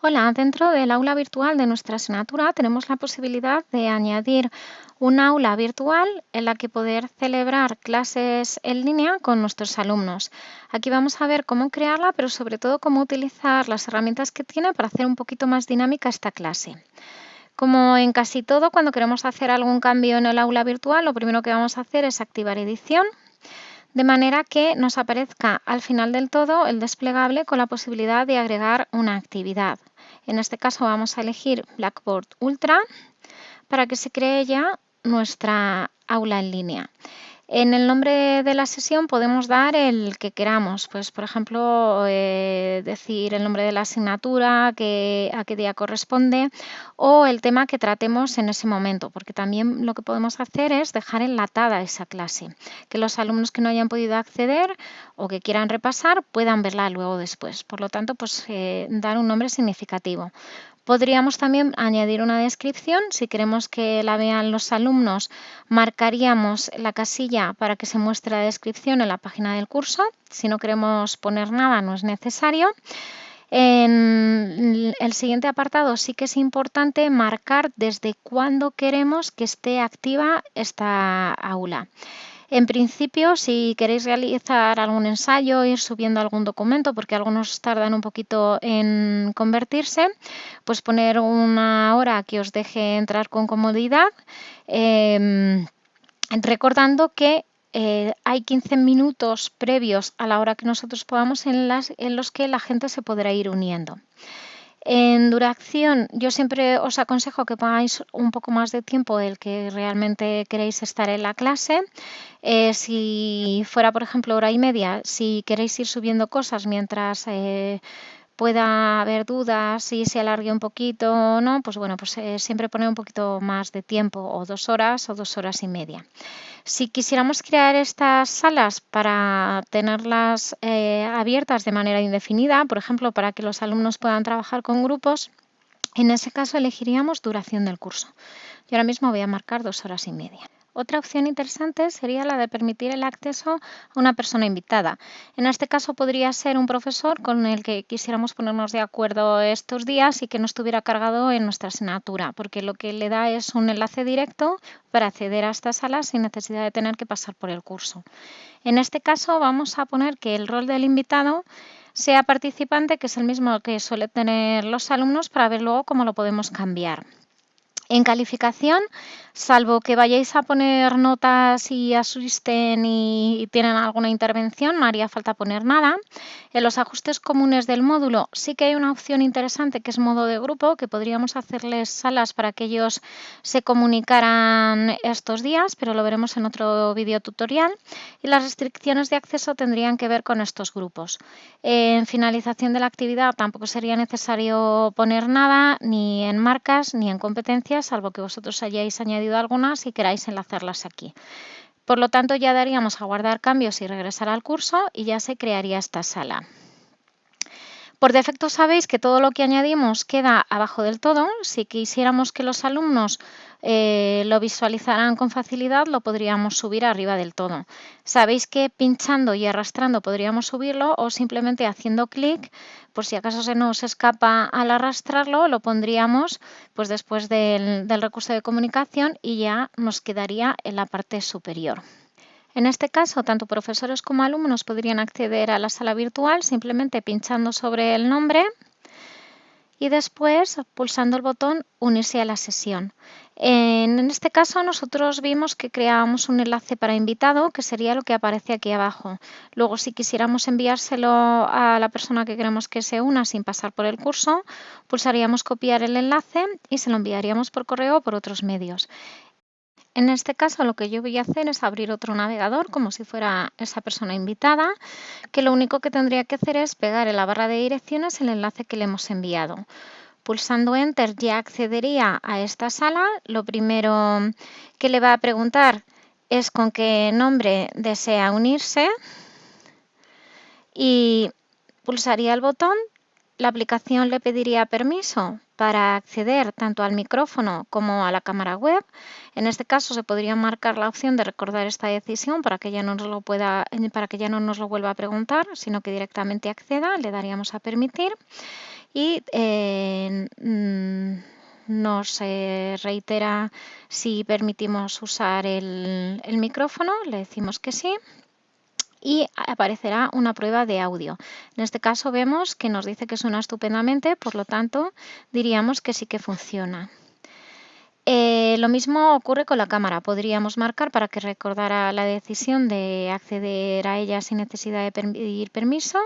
Hola, dentro del aula virtual de nuestra asignatura tenemos la posibilidad de añadir un aula virtual en la que poder celebrar clases en línea con nuestros alumnos. Aquí vamos a ver cómo crearla, pero sobre todo cómo utilizar las herramientas que tiene para hacer un poquito más dinámica esta clase. Como en casi todo, cuando queremos hacer algún cambio en el aula virtual, lo primero que vamos a hacer es activar edición de manera que nos aparezca al final del todo el desplegable con la posibilidad de agregar una actividad. En este caso vamos a elegir Blackboard Ultra para que se cree ya nuestra aula en línea. En el nombre de la sesión podemos dar el que queramos, pues por ejemplo eh, decir el nombre de la asignatura, que, a qué día corresponde o el tema que tratemos en ese momento, porque también lo que podemos hacer es dejar enlatada esa clase, que los alumnos que no hayan podido acceder o que quieran repasar puedan verla luego después. Por lo tanto, pues eh, dar un nombre significativo. Podríamos también añadir una descripción. Si queremos que la vean los alumnos, marcaríamos la casilla para que se muestre la descripción en la página del curso. Si no queremos poner nada, no es necesario. En el siguiente apartado sí que es importante marcar desde cuándo queremos que esté activa esta aula. En principio, si queréis realizar algún ensayo, ir subiendo algún documento, porque algunos tardan un poquito en convertirse, pues poner una hora que os deje entrar con comodidad, em, recordando que eh, hay 15 minutos previos a la hora que nosotros podamos en, en los que la gente se podrá ir uniendo. En duración, yo siempre os aconsejo que pongáis un poco más de tiempo del que realmente queréis estar en la clase. Eh, si fuera, por ejemplo, hora y media, si queréis ir subiendo cosas mientras eh, pueda haber dudas, si se alargue un poquito o no, pues bueno, pues eh, siempre poner un poquito más de tiempo, o dos horas o dos horas y media. Si quisiéramos crear estas salas para tenerlas eh, abiertas de manera indefinida, por ejemplo, para que los alumnos puedan trabajar con grupos, en ese caso elegiríamos duración del curso. Yo ahora mismo voy a marcar dos horas y media. Otra opción interesante sería la de permitir el acceso a una persona invitada. En este caso podría ser un profesor con el que quisiéramos ponernos de acuerdo estos días y que no estuviera cargado en nuestra asignatura, porque lo que le da es un enlace directo para acceder a esta sala sin necesidad de tener que pasar por el curso. En este caso vamos a poner que el rol del invitado sea participante, que es el mismo que suele tener los alumnos, para ver luego cómo lo podemos cambiar. En calificación, salvo que vayáis a poner notas y asusten y tienen alguna intervención, no haría falta poner nada. En los ajustes comunes del módulo sí que hay una opción interesante que es modo de grupo, que podríamos hacerles salas para que ellos se comunicaran estos días, pero lo veremos en otro vídeo tutorial. Y las restricciones de acceso tendrían que ver con estos grupos. En finalización de la actividad tampoco sería necesario poner nada, ni en marcas, ni en competencias salvo que vosotros hayáis añadido algunas y queráis enlazarlas aquí. Por lo tanto, ya daríamos a guardar cambios y regresar al curso y ya se crearía esta sala. Por defecto sabéis que todo lo que añadimos queda abajo del todo. Si quisiéramos que los alumnos eh, lo visualizaran con facilidad, lo podríamos subir arriba del todo. Sabéis que pinchando y arrastrando podríamos subirlo o simplemente haciendo clic, por si acaso se nos escapa al arrastrarlo, lo pondríamos pues después del recurso de comunicación y ya nos quedaría en la parte superior. En este caso, tanto profesores como alumnos podrían acceder a la sala virtual simplemente pinchando sobre el nombre y después pulsando el botón Unirse a la sesión. En este caso nosotros vimos que creábamos un enlace para invitado, que sería lo que aparece aquí abajo. Luego, si quisiéramos enviárselo a la persona que queremos que se una sin pasar por el curso, pulsaríamos copiar el enlace y se lo enviaríamos por correo o por otros medios. En este caso lo que yo voy a hacer es abrir otro navegador como si fuera esa persona invitada, que lo único que tendría que hacer es pegar en la barra de direcciones el enlace que le hemos enviado. Pulsando Enter ya accedería a esta sala. Lo primero que le va a preguntar es con qué nombre desea unirse y pulsaría el botón. La aplicación le pediría permiso para acceder tanto al micrófono como a la cámara web. En este caso se podría marcar la opción de recordar esta decisión para que ya no nos lo, pueda, para que ya no nos lo vuelva a preguntar, sino que directamente acceda, le daríamos a permitir y eh, mm, nos reitera si permitimos usar el, el micrófono, le decimos que sí y aparecerá una prueba de audio. En este caso vemos que nos dice que suena estupendamente, por lo tanto diríamos que sí que funciona. Eh, lo mismo ocurre con la cámara. Podríamos marcar para que recordara la decisión de acceder a ella sin necesidad de pedir permiso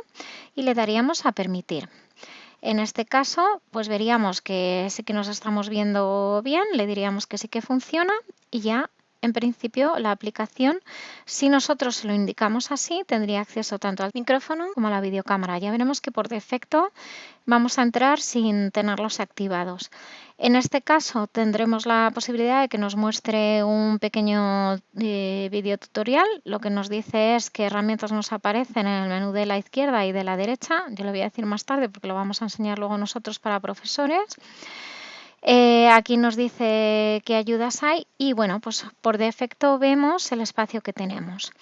y le daríamos a permitir. En este caso, pues veríamos que sí que nos estamos viendo bien, le diríamos que sí que funciona y ya en principio, la aplicación, si nosotros lo indicamos así, tendría acceso tanto al micrófono como a la videocámara. Ya veremos que por defecto vamos a entrar sin tenerlos activados. En este caso tendremos la posibilidad de que nos muestre un pequeño eh, video tutorial. Lo que nos dice es qué herramientas nos aparecen en el menú de la izquierda y de la derecha. Yo lo voy a decir más tarde porque lo vamos a enseñar luego nosotros para profesores. Eh, aquí nos dice qué ayudas hay y bueno, pues por defecto vemos el espacio que tenemos.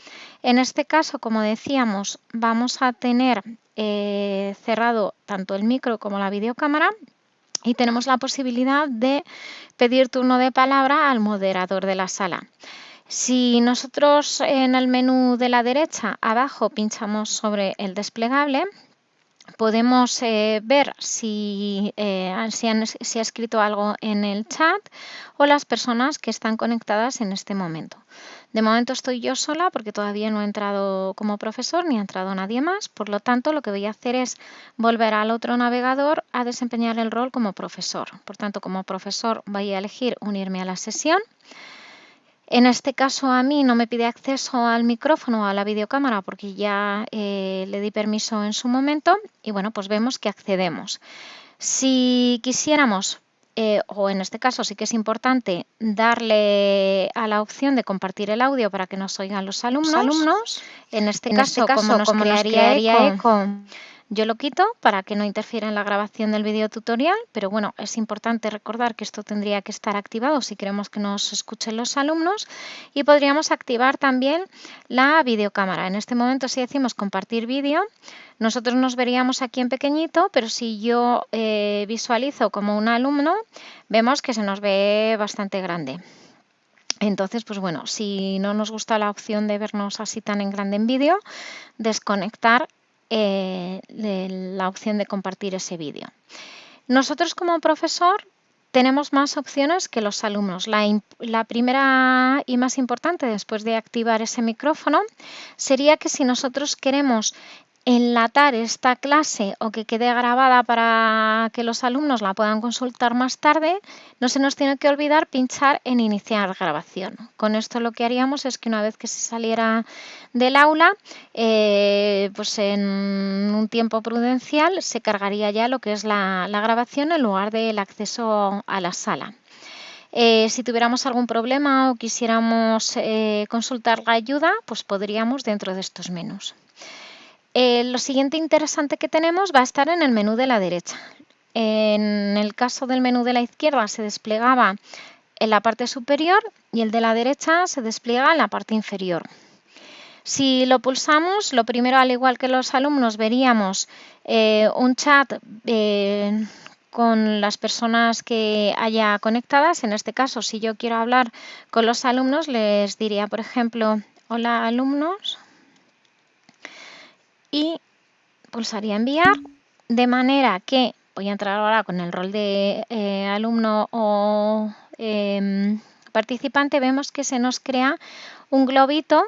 En este caso, como decíamos, vamos a tener eh, cerrado tanto el micro como la videocámara y tenemos la posibilidad de pedir turno de palabra al moderador de la sala. Si nosotros en el menú de la derecha abajo pinchamos sobre el desplegable, podemos eh, ver si, eh, si, ha escrito algo en el chat o las personas que están conectadas en este momento. De momento estoy yo sola porque todavía no he entrado como profesor ni ha entrado nadie más. Por lo tanto, lo que voy a hacer es volver al otro navegador a desempeñar el rol como profesor. Por tanto, como profesor voy a elegir unirme a la sesión. En este caso a mí no me pide acceso al micrófono o a la videocámara porque ya eh, le di permiso en su momento y bueno, pues vemos que accedemos. Si quisiéramos, eh, o en este caso sí que es importante, darle a la opción de compartir el audio para que nos oigan los alumnos, en este, caso, este como nos crearía, eco yo lo quito para que no interfiera en la grabación del video tutorial, pero bueno, es importante recordar que esto tendría que estar activado si queremos que nos escuchen los alumnos y podríamos activar también la videocámara. En este momento si decimos compartir vídeo, nosotros nos veríamos aquí en pequeñito, pero si yo eh, visualizo como un alumno, vemos que se nos ve bastante grande. Entonces, pues bueno, si no nos gusta la opción de vernos así tan en grande en vídeo, desconectar eh, la opción de compartir ese vídeo. Nosotros como profesor tenemos más opciones que los alumnos. La, la, primera y más importante después de activar ese micrófono sería que si nosotros queremos enlatar esta clase o que quede grabada para que los alumnos la puedan consultar más tarde, no se nos tiene que olvidar pinchar en iniciar grabación. Con esto lo que haríamos es que una vez que se saliera del aula, eh, pues en un tiempo prudencial se cargaría ya lo que es la, grabación en lugar del acceso a la sala. Eh, si tuviéramos algún problema o quisiéramos eh, consultar la ayuda, pues podríamos dentro de estos menús. Eh, lo siguiente interesante que tenemos va a estar en el menú de la derecha. En el caso del menú de la izquierda se desplegaba en la parte superior y el de la derecha se despliega en la parte inferior. Si lo pulsamos, lo primero, al igual que los alumnos, veríamos eh, un chat eh, con las personas que haya conectadas. En este caso, si yo quiero hablar con los alumnos, les diría, por ejemplo, hola alumnos y pulsaría enviar de manera que voy a entrar ahora con el rol de eh, alumno o em, participante, vemos que se nos crea un globito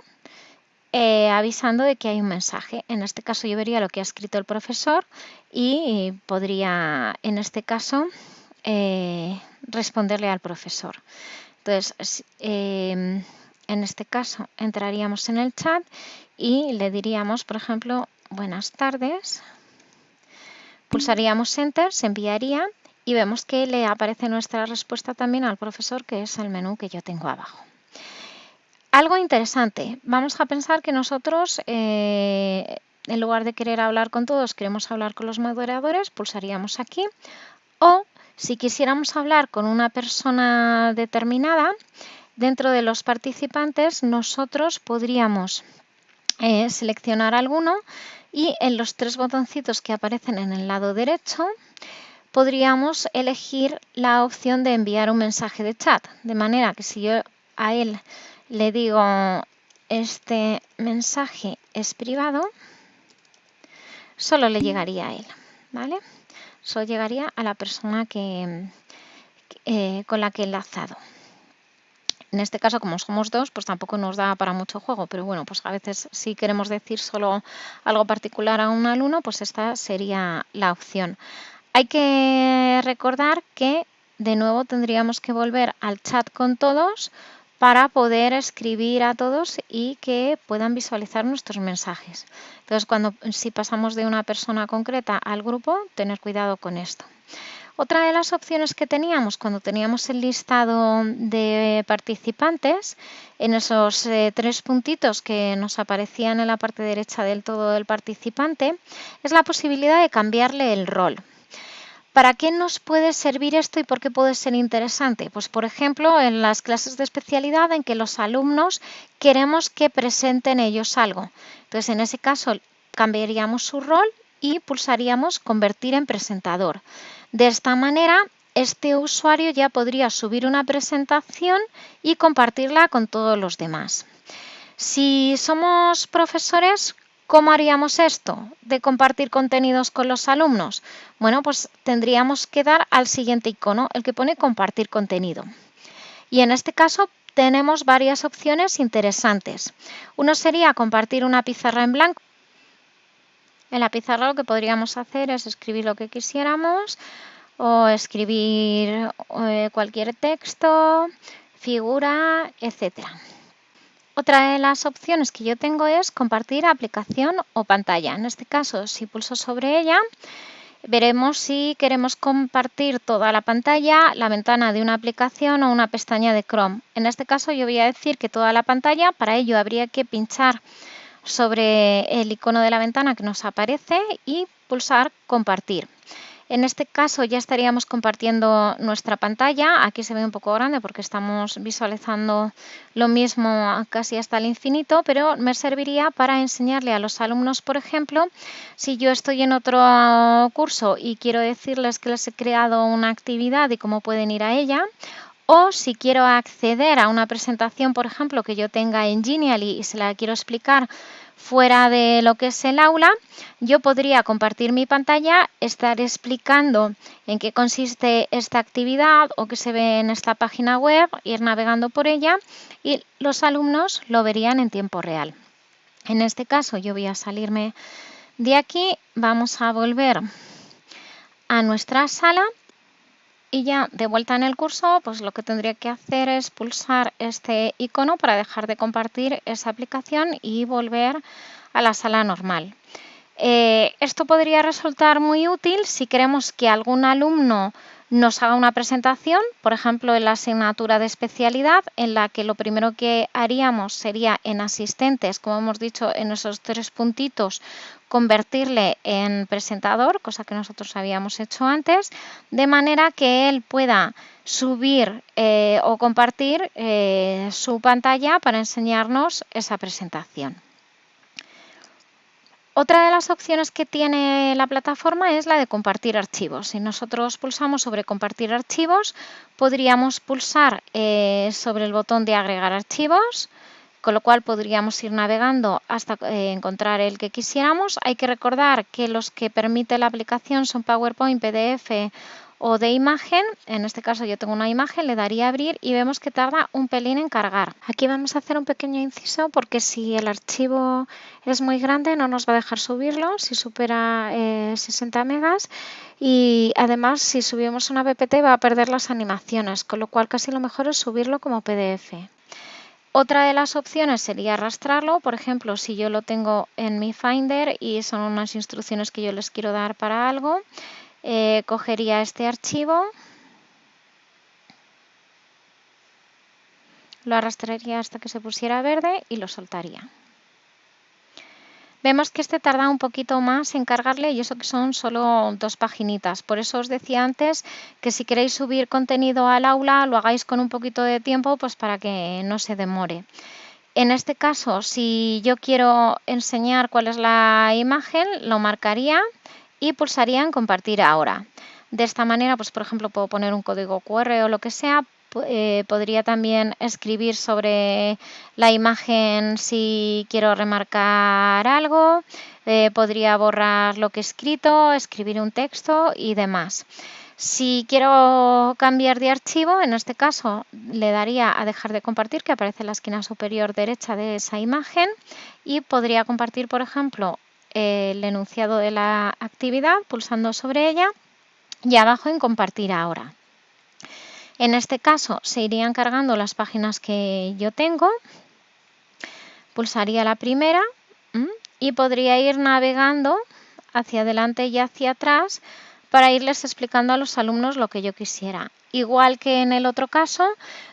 eh, avisando de que hay un mensaje. En este caso yo vería lo que ha escrito el profesor y podría, en este caso, eh, responderle al profesor. Entonces, em, en este caso entraríamos en el chat y le diríamos, por ejemplo, buenas tardes. Pulsaríamos Enter, se enviaría y vemos que le aparece nuestra respuesta también al profesor, que es el menú que yo tengo abajo. Algo interesante, vamos a pensar que nosotros, eh, en lugar de querer hablar con todos, queremos hablar con los moderadores, pulsaríamos aquí. O si quisiéramos hablar con una persona determinada, dentro de los participantes nosotros podríamos eh, seleccionar alguno y en los tres botoncitos que aparecen en el lado derecho podríamos elegir la opción de enviar un mensaje de chat. De manera que si yo a él le digo este mensaje es privado, solo le llegaría a él. ¿vale? Solo llegaría a la persona que, eh, con la que he enlazado. En este caso, como somos dos, pues tampoco nos da para mucho juego, pero bueno, pues a veces si queremos decir solo algo particular a un alumno, pues esta sería la opción. Hay que recordar que de nuevo tendríamos que volver al chat con todos para poder escribir a todos y que puedan visualizar nuestros mensajes. Entonces, cuando si pasamos de una persona concreta al grupo, tener cuidado con esto. Otra de las opciones que teníamos cuando teníamos el listado de participantes, en esos eh, tres puntitos que nos aparecían en la parte derecha del todo del participante, es la posibilidad de cambiarle el rol. ¿Para qué nos puede servir esto y por qué puede ser interesante? Pues por ejemplo, en las clases de especialidad en que los alumnos queremos que presenten ellos algo. Entonces, en ese caso, cambiaríamos su rol y pulsaríamos convertir en presentador. De esta manera, este usuario ya podría subir una presentación y compartirla con todos los demás. Si somos profesores, ¿cómo haríamos esto de compartir contenidos con los alumnos? Bueno, pues tendríamos que dar al siguiente icono, el que pone compartir contenido. Y en este caso tenemos varias opciones interesantes. Uno sería compartir una pizarra en blanco en la pizarra lo que podríamos hacer es escribir lo que quisiéramos o escribir eh, cualquier texto, figura, etc. Otra de las opciones que yo tengo es compartir aplicación o pantalla. En este caso, si pulso sobre ella, veremos si queremos compartir toda la pantalla, la ventana de una aplicación o una pestaña de Chrome. En este caso yo voy a decir que toda la pantalla, para ello habría que pinchar sobre el icono de la ventana que nos aparece y pulsar compartir. En este caso ya estaríamos compartiendo nuestra pantalla. Aquí se ve un poco grande porque estamos visualizando lo mismo casi hasta el infinito, pero me serviría para enseñarle a los alumnos, por ejemplo, si yo estoy en otro curso y quiero decirles que les he creado una actividad y cómo pueden ir a ella, o si quiero acceder a una presentación, por ejemplo, que yo tenga en Genially y se la quiero explicar fuera de lo que es el aula, yo podría compartir mi pantalla, estar explicando en qué consiste esta actividad o qué se ve en esta página web, ir navegando por ella y los alumnos lo verían en tiempo real. En este caso yo voy a salirme de aquí, vamos a volver a nuestra sala y ya de vuelta en el curso, pues lo que tendría que hacer es pulsar este icono para dejar de compartir esa aplicación y volver a la sala normal. Eh, esto podría resultar muy útil si queremos que algún alumno nos haga una presentación, por ejemplo, en la asignatura de especialidad, en la que lo primero que haríamos sería en asistentes, como hemos dicho en esos tres puntitos, convertirle en presentador, cosa que nosotros habíamos hecho antes, de manera que él pueda subir eh, o compartir eh, su pantalla para enseñarnos esa presentación. Otra de las opciones que tiene la plataforma es la de compartir archivos. Si nosotros pulsamos sobre compartir archivos, podríamos pulsar eh, sobre el botón de agregar archivos, con lo cual podríamos ir navegando hasta eh, encontrar el que quisiéramos. Hay que recordar que los que permite la aplicación son PowerPoint, PDF o de imagen, en este caso yo tengo una imagen, le daría a abrir y vemos que tarda un pelín en cargar. Aquí vamos a hacer un pequeño inciso porque si el archivo es muy grande no nos va a dejar subirlo si supera 60 eh, megas y además si subimos una PPT va a perder las animaciones, con lo cual casi lo mejor es subirlo como PDF. Otra de las opciones sería arrastrarlo, por ejemplo, si yo lo tengo en mi Finder y son unas instrucciones que yo les quiero dar para algo, eh, cogería este archivo, lo arrastraría hasta que se pusiera verde y lo soltaría. Vemos que este tarda un poquito más en cargarle y eso que son solo dos paginitas. Por eso os decía antes que si queréis subir contenido al aula lo hagáis con un poquito de tiempo pues para que no se demore. En este caso, si yo quiero enseñar cuál es la imagen, lo marcaría y pulsaría en compartir ahora. De esta manera, pues por ejemplo, puedo poner un código QR o lo que sea. Eh, podría también escribir sobre la imagen si quiero remarcar algo. Eh, podría borrar lo que he escrito, escribir un texto y demás. Si quiero cambiar de archivo, en este caso le daría a dejar de compartir, que aparece en la esquina superior derecha de esa imagen, y podría compartir, por ejemplo, el enunciado de la actividad pulsando sobre ella y abajo en compartir ahora. En este caso se irían cargando las páginas que yo tengo, pulsaría la primera y podría ir navegando hacia adelante y hacia atrás para irles explicando a los alumnos lo que yo quisiera. Igual que en el otro caso,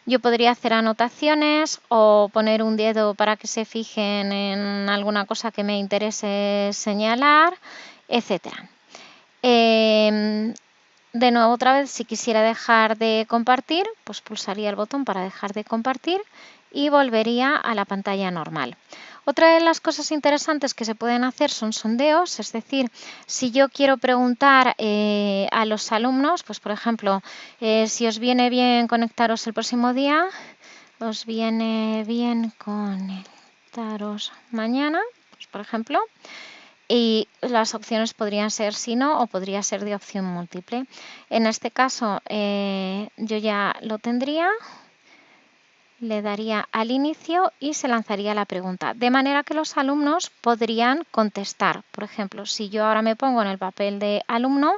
yo podría hacer anotaciones o poner un dedo para que se fijen en alguna cosa que me interese señalar, etc. de nuevo, otra vez, si quisiera dejar de compartir, pues pulsaría el botón para dejar de compartir y volvería a la pantalla normal. Otra de las cosas interesantes que se pueden hacer son sondeos, es decir, si yo quiero preguntar eh, a los alumnos, pues por ejemplo, eh, si os viene bien conectaros el próximo día, os viene bien conectaros mañana, pues por ejemplo, y las opciones podrían ser sí, no o podría ser de opción múltiple. En este caso eh, yo ya lo tendría, le daría al inicio y se lanzaría la pregunta, de manera que los alumnos podrían contestar. Por ejemplo, si yo ahora me pongo en el papel de alumno,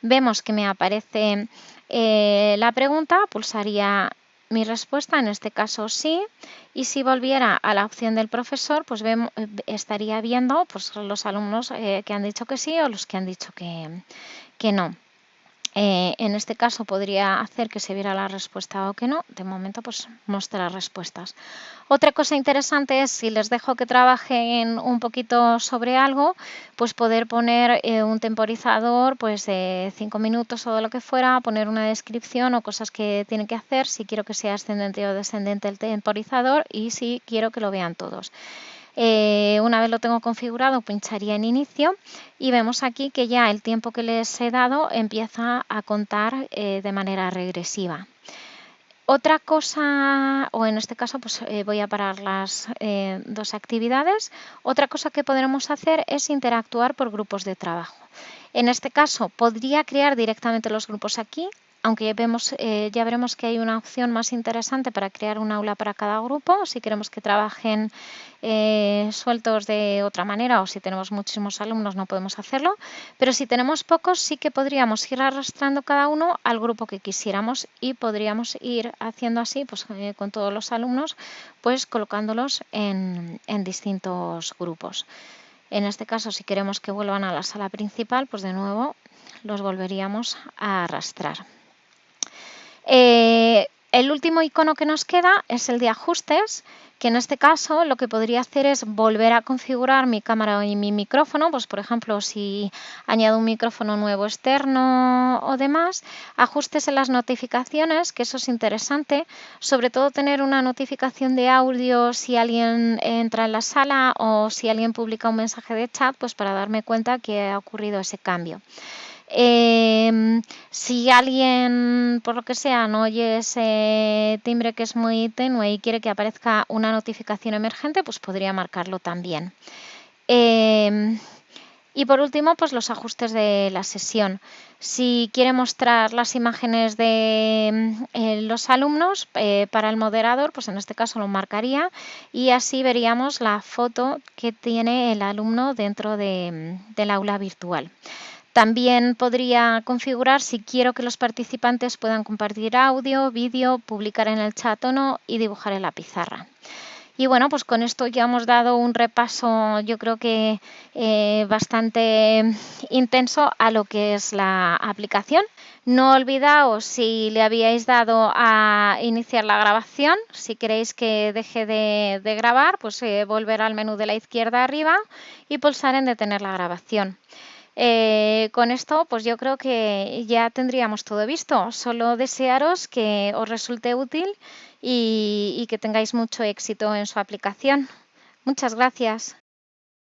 vemos que me aparece eh, la pregunta, pulsaría mi respuesta, en este caso sí, y si volviera a la opción del profesor, pues estaría viendo pues, los alumnos eh, que han dicho que sí o los que han dicho que, que no. Eh, en este caso podría hacer que se viera la respuesta o que no. De momento pues muestra respuestas. Otra cosa interesante es si les dejo que trabajen un poquito sobre algo, pues poder poner eh, un temporizador pues de 5 minutos o de lo que fuera, poner una descripción o cosas que tienen que hacer si quiero que sea ascendente o descendente el temporizador y si quiero que lo vean todos. Eh, una vez lo tengo configurado, pincharía en inicio y vemos aquí que ya el tiempo que les he dado empieza a contar eh, de manera regresiva. Otra cosa, o en este caso pues eh, voy a parar las dos actividades, otra cosa que podremos hacer es interactuar por grupos de trabajo. En este caso podría crear directamente los grupos aquí aunque vemos, eh, ya veremos que hay una opción más interesante para crear un aula para cada grupo, si queremos que trabajen eh, sueltos de otra manera o si tenemos muchísimos alumnos no podemos hacerlo, pero si tenemos pocos sí que podríamos ir arrastrando cada uno al grupo que quisiéramos y podríamos ir haciendo así pues, eh, con todos los alumnos, pues colocándolos en, en distintos grupos. En este caso, si queremos que vuelvan a la sala principal, pues de nuevo los volveríamos a arrastrar. Eh, el último icono que nos queda es el de ajustes, que en este caso lo que podría hacer es volver a configurar mi cámara y mi micrófono, pues por ejemplo si añado un micrófono nuevo externo o demás, ajustes en las notificaciones, que eso es interesante, sobre todo tener una notificación de audio si alguien entra en la sala o si alguien publica un mensaje de chat, pues para darme cuenta que ha ocurrido ese cambio. Em, si alguien, por lo que sea, no oye ese timbre que es muy tenue y quiere que aparezca una notificación emergente, pues podría marcarlo también. Em, y por último, pues los ajustes de la sesión. Si quiere mostrar las imágenes de eh, los alumnos eh, para el moderador, pues en este caso lo marcaría y así veríamos la foto que tiene el alumno dentro del aula virtual. También podría configurar si quiero que los participantes puedan compartir audio, vídeo, publicar en el chat o no y dibujar en la pizarra. Y bueno, pues con esto ya hemos dado un repaso, yo creo que eh, bastante intenso a lo que es la aplicación. No olvidaos si le habíais dado a iniciar la grabación, si queréis que deje de, grabar, pues eh, volver al menú de la izquierda arriba y pulsar en detener la grabación. Eh, con esto, pues yo creo que ya tendríamos todo visto. Solo desearos que os resulte útil y, y que tengáis mucho éxito en su aplicación. Muchas gracias.